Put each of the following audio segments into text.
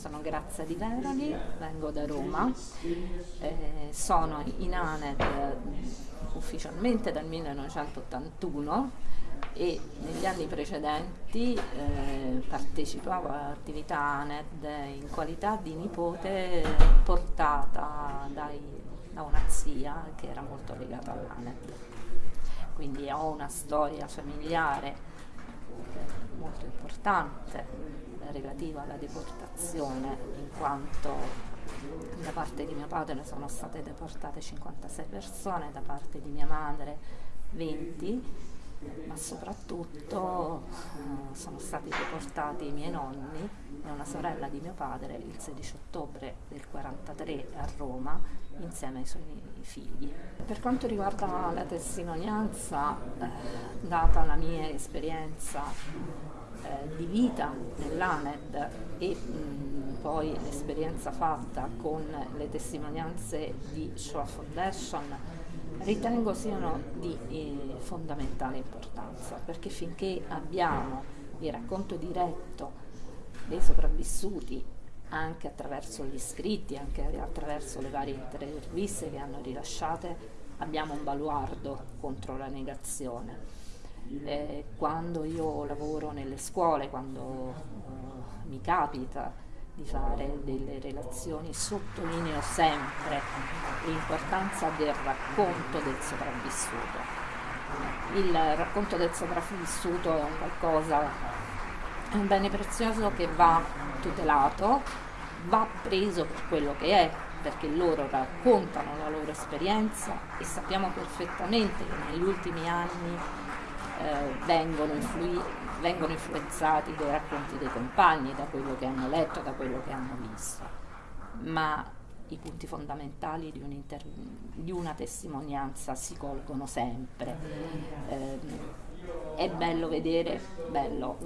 Sono Grazia Di Veroli, vengo da Roma, eh, sono in ANED ufficialmente dal 1981 e negli anni precedenti eh, partecipavo all'attività ANED in qualità di nipote portata dai, da una zia che era molto legata all'ANED. Quindi ho una storia familiare molto importante relativa alla deportazione, in quanto da parte di mio padre sono state deportate 56 persone, da parte di mia madre 20, ma soprattutto eh, sono stati deportati i miei nonni e una sorella di mio padre il 16 ottobre del 43 a Roma insieme ai suoi figli. Per quanto riguarda la testimonianza, eh, data la mia esperienza eh, di vita nell'ANED e mh, poi l'esperienza fatta con le testimonianze di Shoah Foundation ritengo siano di eh, fondamentale importanza perché finché abbiamo il racconto diretto dei sopravvissuti anche attraverso gli scritti, anche attraverso le varie interviste che hanno rilasciate, abbiamo un baluardo contro la negazione eh, quando io lavoro nelle scuole, quando eh, mi capita di fare delle relazioni, sottolineo sempre l'importanza del racconto del sopravvissuto. Il racconto del sopravvissuto è un qualcosa, è un bene prezioso che va tutelato, va preso per quello che è, perché loro raccontano la loro esperienza e sappiamo perfettamente che negli ultimi anni eh, vengono, influi- vengono influenzati dai racconti dei compagni, da quello che hanno letto, da quello che hanno visto. Ma i punti fondamentali di, un'inter- di una testimonianza si colgono sempre. Eh, è bello vedere, bello,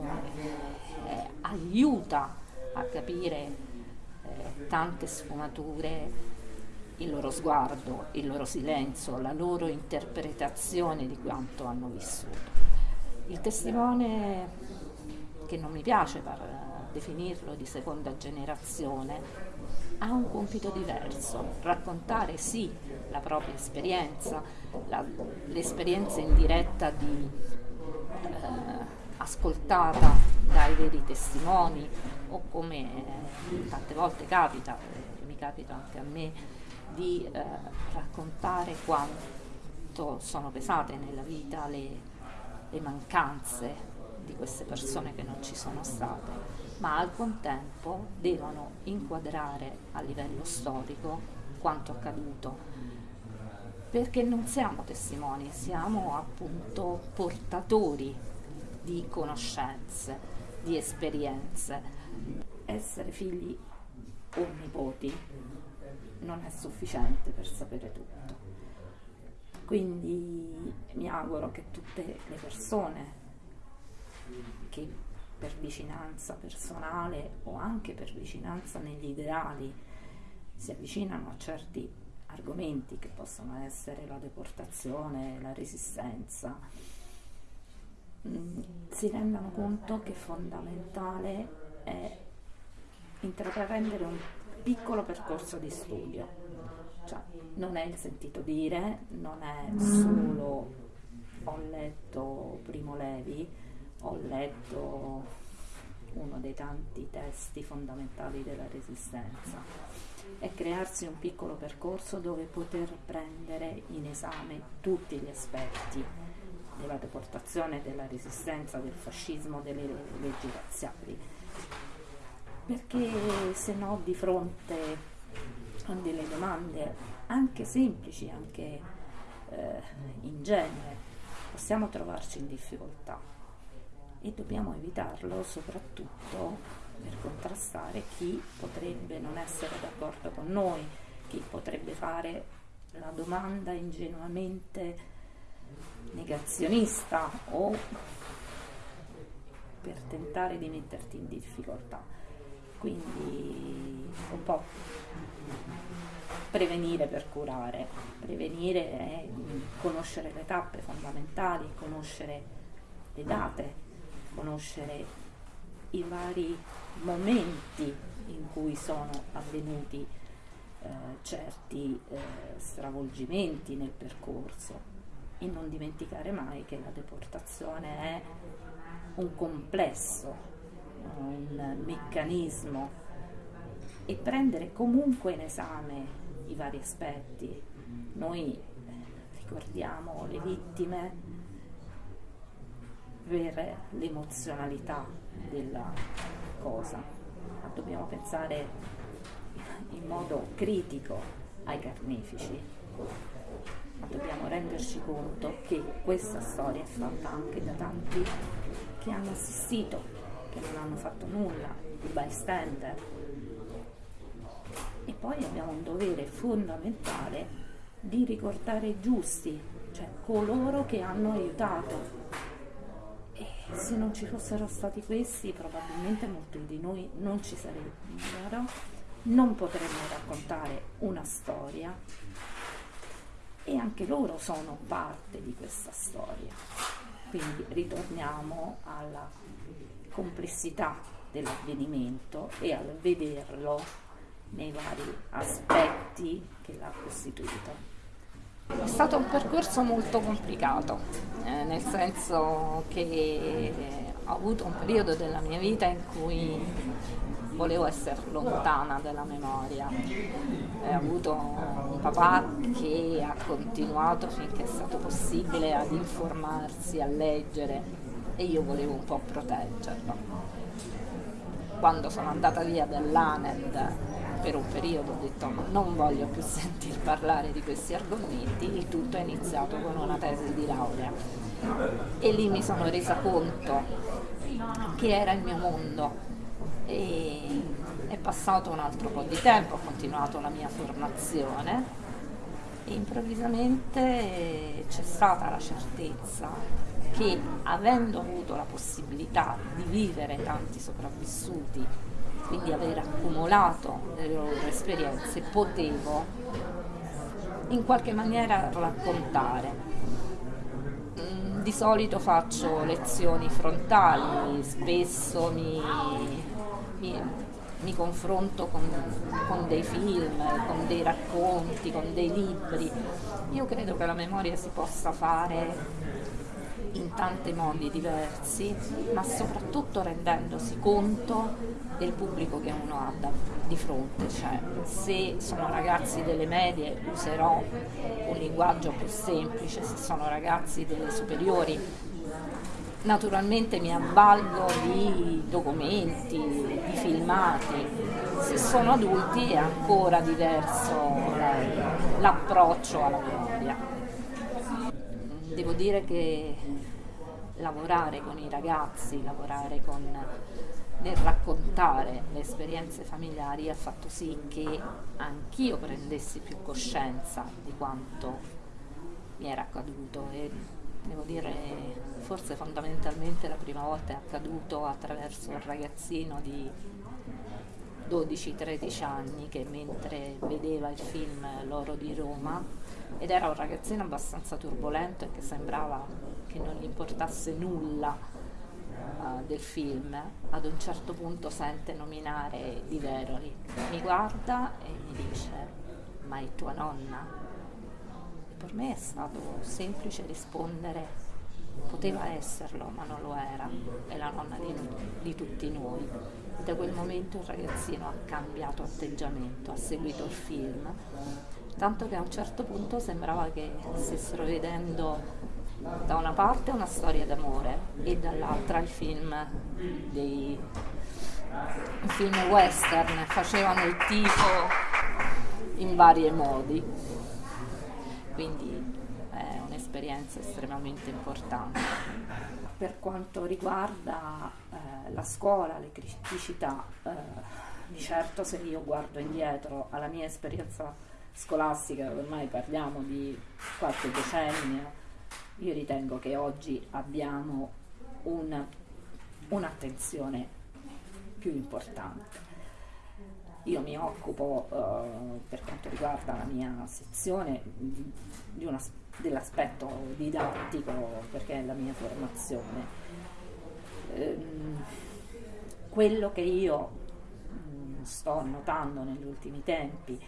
eh, aiuta a capire eh, tante sfumature il loro sguardo, il loro silenzio, la loro interpretazione di quanto hanno vissuto. Il testimone, che non mi piace per definirlo di seconda generazione, ha un compito diverso, raccontare sì la propria esperienza, la, l'esperienza in diretta di, eh, ascoltata dai veri testimoni o come tante volte capita, eh, mi capita anche a me, di eh, raccontare quanto sono pesate nella vita le, le mancanze di queste persone che non ci sono state, ma al contempo devono inquadrare a livello storico quanto accaduto, perché non siamo testimoni, siamo appunto portatori di conoscenze, di esperienze. Essere figli o nipoti non è sufficiente per sapere tutto. Quindi mi auguro che tutte le persone che per vicinanza personale o anche per vicinanza negli ideali si avvicinano a certi argomenti che possono essere la deportazione, la resistenza, mm, si rendano conto che fondamentale è intraprendere un piccolo percorso di studio, cioè non è il sentito dire, non è solo ho letto Primo Levi, ho letto uno dei tanti testi fondamentali della resistenza, è crearsi un piccolo percorso dove poter prendere in esame tutti gli aspetti della deportazione, della resistenza, del fascismo, delle leggi razziali. Perché se no di fronte a delle domande anche semplici, anche eh, ingenue, possiamo trovarci in difficoltà e dobbiamo evitarlo soprattutto per contrastare chi potrebbe non essere d'accordo con noi, chi potrebbe fare la domanda ingenuamente negazionista o per tentare di metterti in difficoltà. Quindi un po' prevenire per curare, prevenire è conoscere le tappe fondamentali, conoscere le date, conoscere i vari momenti in cui sono avvenuti eh, certi eh, stravolgimenti nel percorso. E non dimenticare mai che la deportazione è un complesso, un meccanismo. E prendere comunque in esame i vari aspetti. Noi eh, ricordiamo le vittime per l'emozionalità della cosa, ma dobbiamo pensare in modo critico ai carnefici, ma dobbiamo renderci conto che questa storia è fatta anche da tanti che hanno assistito, che non hanno fatto nulla, i bystander. E poi abbiamo un dovere fondamentale di ricordare i giusti, cioè coloro che hanno aiutato. Se non ci fossero stati questi probabilmente molti di noi non ci sarebbero, non potremmo raccontare una storia. E anche loro sono parte di questa storia. Quindi ritorniamo alla complessità dell'avvenimento e al vederlo nei vari aspetti che l'ha costituito. È stato un percorso molto complicato, eh, nel senso che ho avuto un periodo della mia vita in cui volevo essere lontana dalla memoria. Ho avuto un papà che ha continuato finché è stato possibile ad informarsi, a leggere e io volevo un po' proteggerlo. Quando sono andata via dall'ANED per un periodo ho detto non voglio più sentir parlare di questi argomenti, il tutto è iniziato con una tesi di laurea. E lì mi sono resa conto che era il mio mondo. E è passato un altro po' di tempo, ho continuato la mia formazione e improvvisamente c'è stata la certezza che avendo avuto la possibilità di vivere tanti sopravvissuti quindi aver accumulato le loro esperienze, potevo in qualche maniera raccontare. Mm, di solito faccio lezioni frontali, spesso mi, mi, mi confronto con, con, dei film, con dei racconti, con dei libri. Io credo che la memoria si possa fare in tanti modi diversi, ma soprattutto rendendosi conto del pubblico che uno ha da, di fronte. Cioè, se sono ragazzi delle medie userò un linguaggio più semplice, se sono ragazzi delle superiori naturalmente mi avvalgo di documenti, di filmati, se sono adulti è ancora diverso l'approccio alla memoria. Devo dire che lavorare con i ragazzi, lavorare con, nel raccontare le esperienze familiari ha fatto sì che anch'io prendessi più coscienza di quanto mi era accaduto e devo dire forse fondamentalmente la prima volta è accaduto attraverso un ragazzino di 12-13 anni che mentre vedeva il film L'oro di Roma ed era un ragazzino abbastanza turbolento e che sembrava che non gli importasse nulla uh, del film, ad un certo punto sente nominare Di Veroli, mi guarda e mi dice ma è tua nonna? E per me è stato semplice rispondere poteva esserlo ma non lo era, è la nonna di, di tutti noi. Da quel momento il ragazzino ha cambiato atteggiamento, ha seguito il film, tanto che a un certo punto sembrava che stessero vedendo da una parte una storia d'amore e dall'altra il film dei un film western, facevano il tifo in vari modi. Quindi è un'esperienza estremamente importante. Per quanto riguarda eh, la scuola, le criticità, eh, di certo se io guardo indietro alla mia esperienza scolastica, ormai parliamo di qualche decennio, io ritengo che oggi abbiamo una, un'attenzione più importante. Io mi occupo, eh, per quanto riguarda la mia sezione, di una, dell'aspetto didattico, perché è la mia formazione. Ehm, quello che io mh, mm, sto notando negli ultimi tempi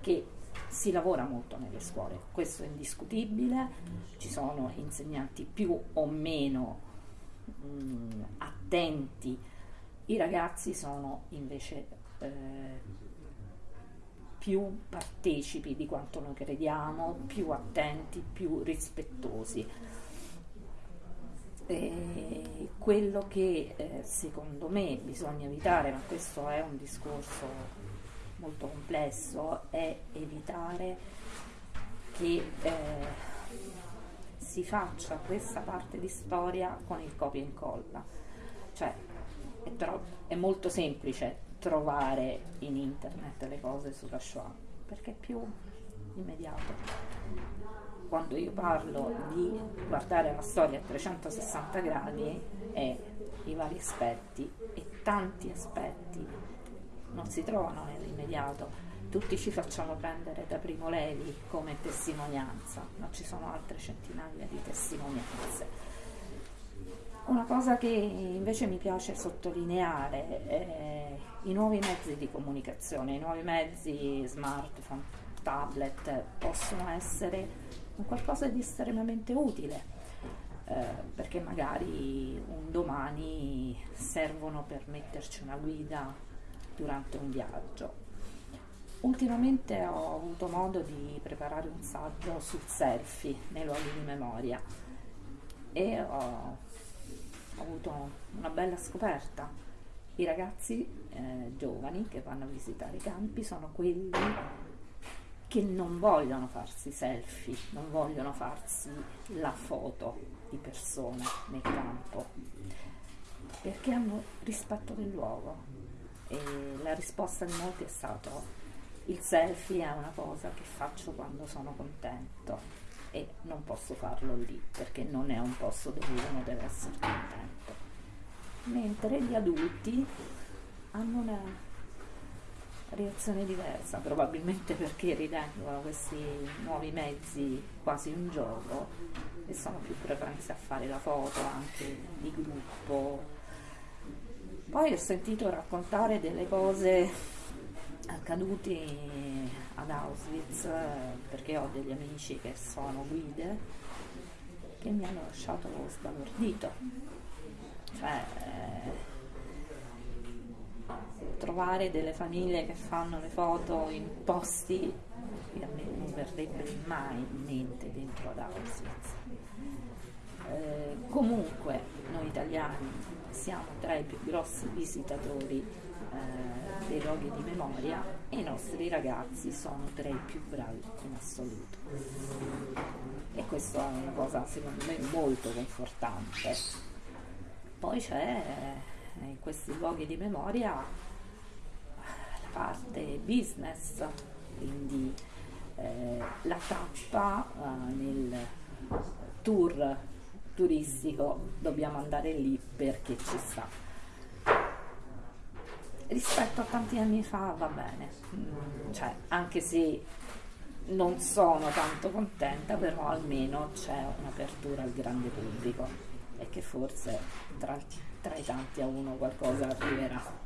che si lavora molto nelle scuole, questo è indiscutibile, ci sono insegnanti più o meno mh, mm, attenti, i ragazzi sono invece eh, più partecipi di quanto noi crediamo, più attenti, più rispettosi. E quello che eh, secondo me bisogna evitare, ma questo è un discorso molto complesso, è evitare che eh, si faccia questa parte di storia con il copia e incolla. Cioè, è, è molto semplice trovare in internet le cose sulla Shoah perché è più immediato quando io parlo di guardare la storia a 360 gradi è i vari aspetti e tanti aspetti non si trovano nell'immediato. Tutti ci facciamo prendere da Primo Levi come testimonianza, ma ci sono altre centinaia di testimonianze. Una cosa che invece mi piace sottolineare è i nuovi mezzi di comunicazione, i nuovi mezzi smartphone, tablet possono essere un qualcosa di estremamente utile, eh, perché magari un domani servono per metterci una guida durante un viaggio. Ultimamente ho avuto modo di preparare un saggio sul selfie nei luoghi di memoria e ho, avuto una bella scoperta. I ragazzi eh, giovani che vanno a visitare i campi sono quelli che non vogliono farsi selfie, non vogliono farsi la foto di persone nel campo, perché hanno rispetto del luogo. E la risposta di molti è stata il selfie è una cosa che faccio quando sono contento e non posso farlo lì perché non è un posto dove uno deve essere contento. Mentre gli adulti hanno una reazione diversa, probabilmente perché ritengono questi nuovi mezzi quasi un gioco e sono più propensi a fare la foto anche di gruppo. Poi ho sentito raccontare delle cose accadute ad Auschwitz perché ho degli amici che sono guide che mi hanno lasciato sbalordito. Cioè, eh, trovare delle famiglie che fanno le foto in posti che a me non verrebbe mai in mente dentro ad Auschwitz. Eh, comunque noi italiani siamo tra i più grossi visitatori eh, dei luoghi di memoria e i nostri ragazzi sono tra i più bravi in assoluto. E questa è una cosa secondo me molto confortante. Poi c'è eh, in questi luoghi di memoria parte business, quindi eh, la tappa eh, nel tour turistico dobbiamo andare lì perché ci sta. Rispetto a tanti anni fa va bene, mm, cioè, anche se non sono tanto contenta, però almeno c'è un'apertura al grande pubblico e che forse tra, tra i tanti a uno qualcosa arriverà.